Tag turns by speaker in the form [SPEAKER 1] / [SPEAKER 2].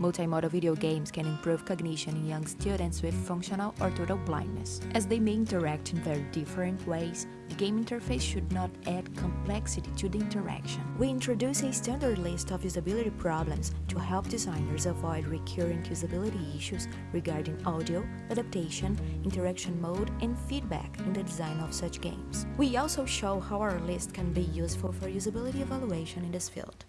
[SPEAKER 1] Multimodal video games can improve cognition in young students with functional or total blindness. As they may interact in very different ways, the game interface should not add complexity to the interaction. We introduce a standard list of usability problems to help designers avoid recurrent usability issues regarding audio, adaptation, interaction mode, and feedback in the design of such games. We also show how our list can be useful for usability evaluation in this field.